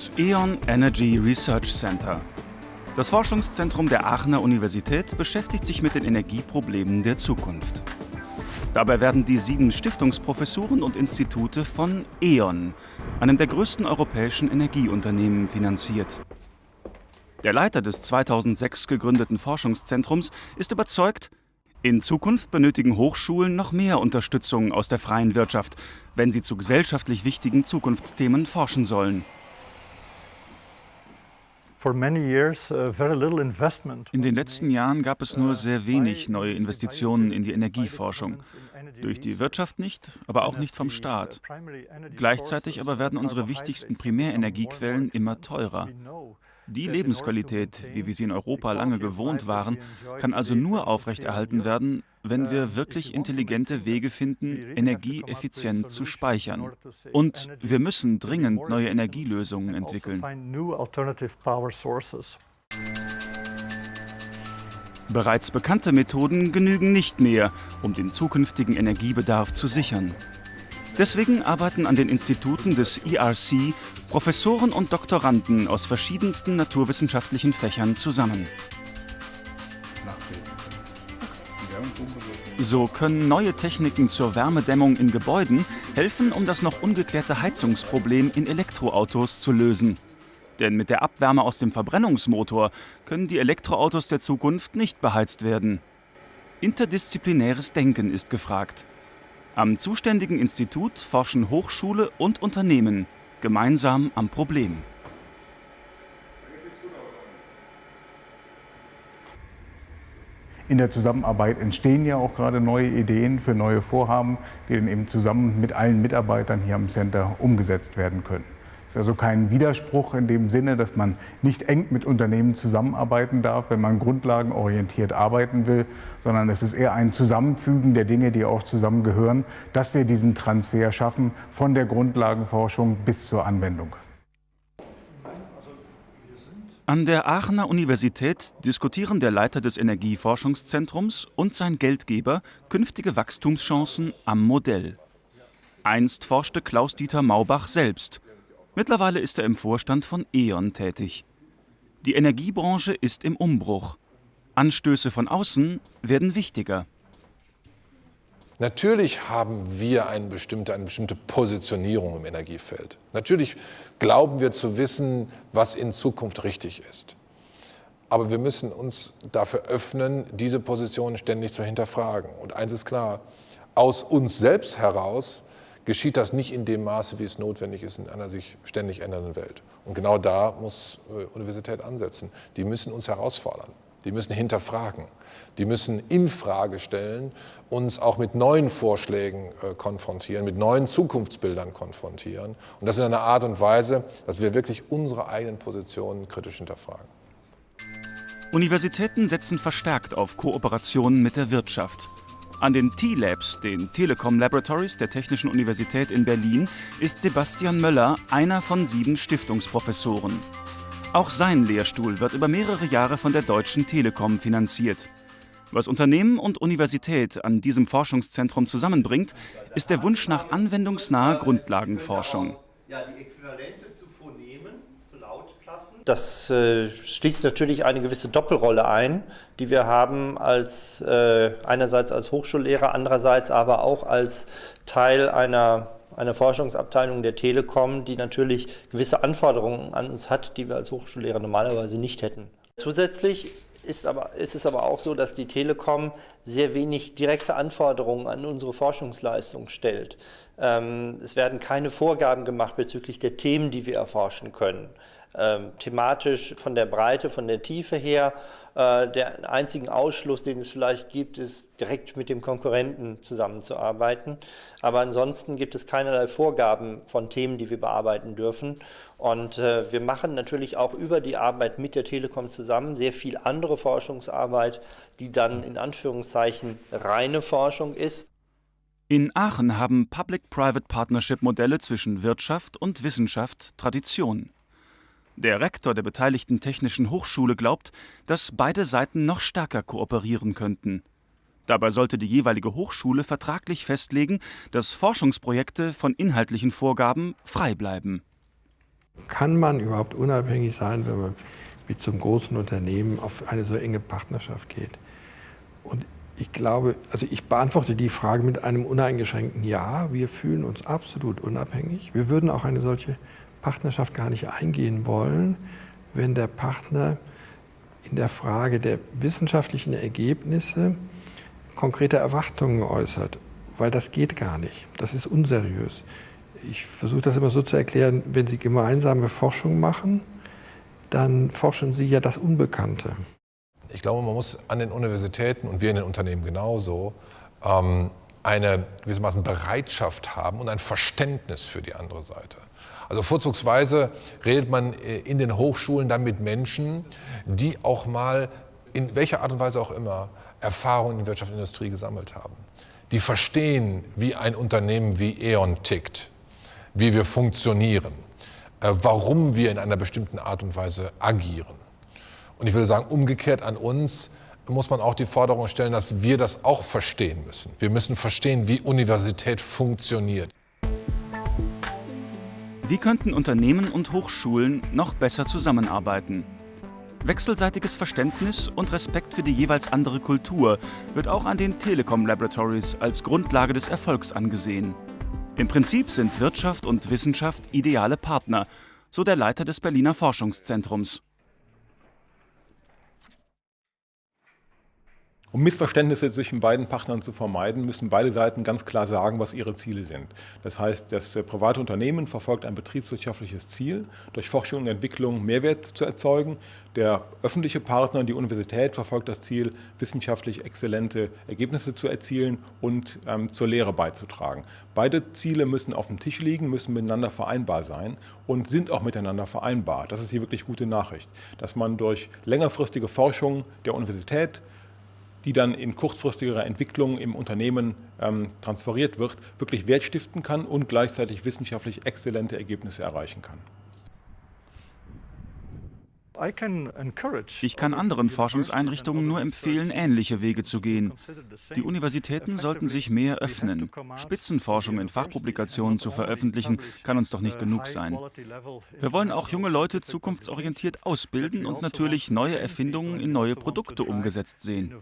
Das E.ON Energy Research Center. Das Forschungszentrum der Aachener Universität beschäftigt sich mit den Energieproblemen der Zukunft. Dabei werden die sieben Stiftungsprofessuren und Institute von E.ON, einem der größten europäischen Energieunternehmen, finanziert. Der Leiter des 2006 gegründeten Forschungszentrums ist überzeugt, in Zukunft benötigen Hochschulen noch mehr Unterstützung aus der freien Wirtschaft, wenn sie zu gesellschaftlich wichtigen Zukunftsthemen forschen sollen. Uh, in den letzten Jahren gab es nur sehr wenig neue Investitionen in die Energieforschung. Durch die Wirtschaft nicht, aber auch nicht vom Staat. Gleichzeitig aber werden unsere wichtigsten Primärenergiequellen immer teurer. Die Lebensqualität, wie wir sie in Europa lange gewohnt waren, kann also nur aufrechterhalten werden, wenn wir wirklich intelligente Wege finden, Energie effizient zu speichern. Und wir müssen dringend neue Energielösungen entwickeln. Bereits bekannte Methoden genügen nicht mehr, um den zukünftigen Energiebedarf zu sichern. Deswegen arbeiten an den Instituten des ERC Professoren und Doktoranden aus verschiedensten naturwissenschaftlichen Fächern zusammen. So können neue Techniken zur Wärmedämmung in Gebäuden helfen, um das noch ungeklärte Heizungsproblem in Elektroautos zu lösen. Denn mit der Abwärme aus dem Verbrennungsmotor können die Elektroautos der Zukunft nicht beheizt werden. Interdisziplinäres Denken ist gefragt. Am zuständigen Institut forschen Hochschule und Unternehmen gemeinsam am Problem. In der Zusammenarbeit entstehen ja auch gerade neue Ideen für neue Vorhaben, die dann eben zusammen mit allen Mitarbeitern hier am Center umgesetzt werden können. Es ist also kein Widerspruch in dem Sinne, dass man nicht eng mit Unternehmen zusammenarbeiten darf, wenn man grundlagenorientiert arbeiten will, sondern es ist eher ein Zusammenfügen der Dinge, die auch zusammengehören, dass wir diesen Transfer schaffen von der Grundlagenforschung bis zur Anwendung. An der Aachener Universität diskutieren der Leiter des Energieforschungszentrums und sein Geldgeber künftige Wachstumschancen am Modell. Einst forschte Klaus-Dieter Maubach selbst Mittlerweile ist er im Vorstand von E.ON tätig. Die Energiebranche ist im Umbruch. Anstöße von außen werden wichtiger. Natürlich haben wir eine bestimmte, eine bestimmte Positionierung im Energiefeld. Natürlich glauben wir zu wissen, was in Zukunft richtig ist. Aber wir müssen uns dafür öffnen, diese Position ständig zu hinterfragen. Und eins ist klar, aus uns selbst heraus geschieht das nicht in dem Maße, wie es notwendig ist in einer sich ständig ändernden Welt. Und genau da muss äh, Universität ansetzen. Die müssen uns herausfordern, die müssen hinterfragen, die müssen in Frage stellen, uns auch mit neuen Vorschlägen äh, konfrontieren, mit neuen Zukunftsbildern konfrontieren. Und das in einer Art und Weise, dass wir wirklich unsere eigenen Positionen kritisch hinterfragen. Universitäten setzen verstärkt auf Kooperationen mit der Wirtschaft. An den T-Labs, den Telekom Laboratories der Technischen Universität in Berlin, ist Sebastian Möller einer von sieben Stiftungsprofessoren. Auch sein Lehrstuhl wird über mehrere Jahre von der Deutschen Telekom finanziert. Was Unternehmen und Universität an diesem Forschungszentrum zusammenbringt, ist der Wunsch nach anwendungsnaher Grundlagenforschung. Das äh, schließt natürlich eine gewisse Doppelrolle ein, die wir haben als äh, einerseits als Hochschullehrer, andererseits aber auch als Teil einer einer Forschungsabteilung der Telekom, die natürlich gewisse Anforderungen an uns hat, die wir als Hochschullehrer normalerweise nicht hätten. Zusätzlich ist, aber, ist es aber auch so, dass die Telekom sehr wenig direkte Anforderungen an unsere Forschungsleistung stellt. Ähm, es werden keine Vorgaben gemacht bezüglich der Themen, die wir erforschen können thematisch von der Breite, von der Tiefe her. Äh, der einzige Ausschluss, den es vielleicht gibt, ist direkt mit dem Konkurrenten zusammenzuarbeiten. Aber ansonsten gibt es keinerlei Vorgaben von Themen, die wir bearbeiten dürfen. Und äh, wir machen natürlich auch über die Arbeit mit der Telekom zusammen sehr viel andere Forschungsarbeit, die dann in Anführungszeichen reine Forschung ist. In Aachen haben Public-Private Partnership-Modelle zwischen Wirtschaft und Wissenschaft Tradition. Der Rektor der beteiligten Technischen Hochschule glaubt, dass beide Seiten noch stärker kooperieren könnten. Dabei sollte die jeweilige Hochschule vertraglich festlegen, dass Forschungsprojekte von inhaltlichen Vorgaben frei bleiben. Kann man überhaupt unabhängig sein, wenn man mit so einem großen Unternehmen auf eine so enge Partnerschaft geht? Und ich glaube, also ich beantworte die Frage mit einem uneingeschränkten Ja. Wir fühlen uns absolut unabhängig. Wir würden auch eine solche Partnerschaft gar nicht eingehen wollen, wenn der Partner in der Frage der wissenschaftlichen Ergebnisse konkrete Erwartungen äußert, weil das geht gar nicht. Das ist unseriös. Ich versuche das immer so zu erklären, wenn Sie gemeinsame Forschung machen, dann forschen Sie ja das Unbekannte. Ich glaube, man muss an den Universitäten und wir in den Unternehmen genauso ähm, eine gewissermaßen Bereitschaft haben und ein Verständnis für die andere Seite. Also vorzugsweise redet man äh, in den Hochschulen dann mit Menschen, die auch mal in welcher Art und Weise auch immer Erfahrungen in Wirtschaft und Industrie gesammelt haben. Die verstehen, wie ein Unternehmen wie E.ON tickt, wie wir funktionieren, äh, warum wir in einer bestimmten Art und Weise agieren. Und ich würde sagen, umgekehrt an uns muss man auch die Forderung stellen, dass wir das auch verstehen müssen. Wir müssen verstehen, wie Universität funktioniert. Wie könnten Unternehmen und Hochschulen noch besser zusammenarbeiten? Wechselseitiges Verständnis und Respekt für die jeweils andere Kultur wird auch an den Telekom Laboratories als Grundlage des Erfolgs angesehen. Im Prinzip sind Wirtschaft und Wissenschaft ideale Partner, so der Leiter des Berliner Forschungszentrums. Um Missverständnisse zwischen beiden Partnern zu vermeiden, müssen beide Seiten ganz klar sagen, was ihre Ziele sind. Das heißt, das äh, private Unternehmen verfolgt ein betriebswirtschaftliches Ziel, durch Forschung und Entwicklung Mehrwert zu erzeugen. Der öffentliche Partner, die Universität, verfolgt das Ziel, wissenschaftlich exzellente Ergebnisse zu erzielen und ähm, zur Lehre beizutragen. Beide Ziele müssen auf dem Tisch liegen, müssen miteinander vereinbar sein und sind auch miteinander vereinbar. Das ist hier wirklich gute Nachricht, dass man durch längerfristige Forschung der Universität die dann in kurzfristigerer Entwicklung im Unternehmen ähm, transferiert wird, wirklich Wert stiften kann und gleichzeitig wissenschaftlich exzellente Ergebnisse erreichen kann. Ich kann anderen Forschungseinrichtungen nur empfehlen, ähnliche Wege zu gehen. Die Universitäten sollten sich mehr öffnen. Spitzenforschung in Fachpublikationen zu veröffentlichen, kann uns doch nicht genug sein. Wir wollen auch junge Leute zukunftsorientiert ausbilden und natürlich neue Erfindungen in neue Produkte umgesetzt sehen.